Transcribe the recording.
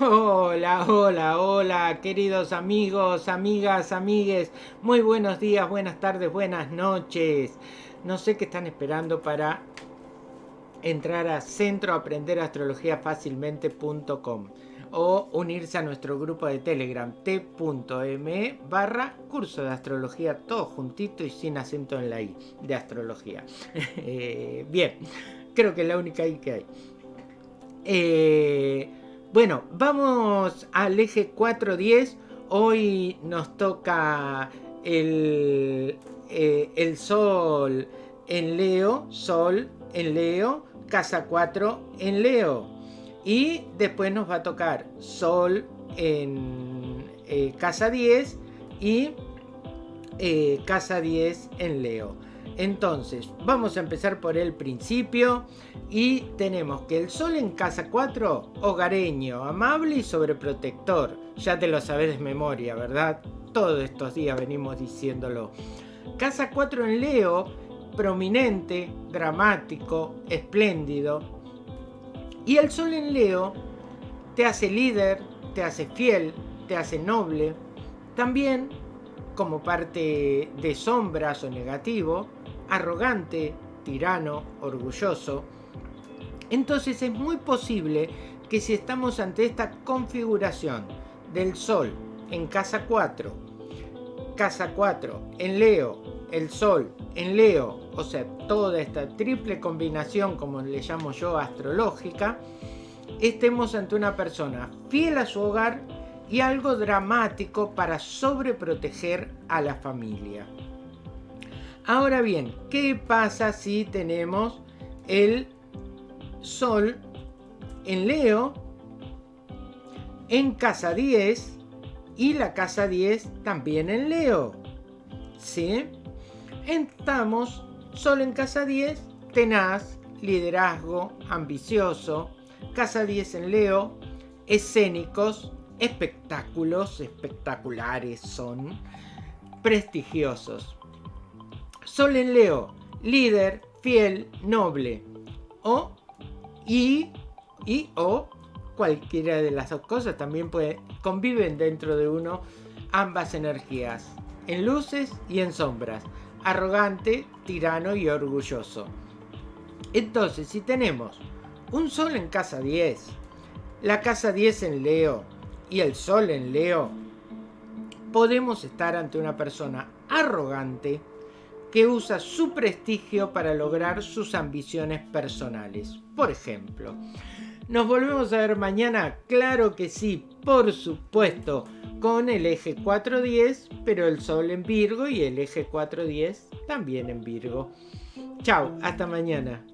Hola, hola, hola, queridos amigos, amigas, amigues. Muy buenos días, buenas tardes, buenas noches. No sé qué están esperando para entrar a centroaprenderastrologiafacilmente.com o unirse a nuestro grupo de Telegram t.me barra curso de astrología, todo juntito y sin acento en la i de astrología. Eh, bien, creo que es la única i que hay. Eh, bueno, vamos al eje 410. Hoy nos toca el, eh, el Sol en Leo, Sol en Leo, casa 4 en Leo. Y después nos va a tocar Sol en eh, casa 10 y eh, casa 10 en Leo. Entonces, vamos a empezar por el principio y tenemos que el sol en casa 4, hogareño, amable y sobreprotector. Ya te lo sabes de memoria, ¿verdad? Todos estos días venimos diciéndolo. Casa 4 en Leo, prominente, dramático, espléndido. Y el sol en Leo te hace líder, te hace fiel, te hace noble. También, como parte de sombras o negativo, arrogante, tirano, orgulloso. Entonces es muy posible que si estamos ante esta configuración del Sol en casa 4, casa 4 en Leo, el Sol en Leo, o sea, toda esta triple combinación, como le llamo yo, astrológica, estemos ante una persona fiel a su hogar y algo dramático para sobreproteger a la familia. Ahora bien, ¿qué pasa si tenemos el Sol en Leo en casa 10 y la casa 10 también en Leo? ¿Sí? Estamos Sol en casa 10, tenaz, liderazgo, ambicioso, casa 10 en Leo, escénicos, espectáculos, espectaculares son, prestigiosos. Sol en Leo, líder, fiel, noble. O, y, y, o, cualquiera de las dos cosas también puede, conviven dentro de uno ambas energías, en luces y en sombras, arrogante, tirano y orgulloso. Entonces, si tenemos un sol en casa 10, la casa 10 en Leo y el sol en Leo, podemos estar ante una persona arrogante, que usa su prestigio para lograr sus ambiciones personales. Por ejemplo, ¿nos volvemos a ver mañana? Claro que sí, por supuesto, con el eje 410, pero el Sol en Virgo y el eje 410 también en Virgo. Chao, hasta mañana.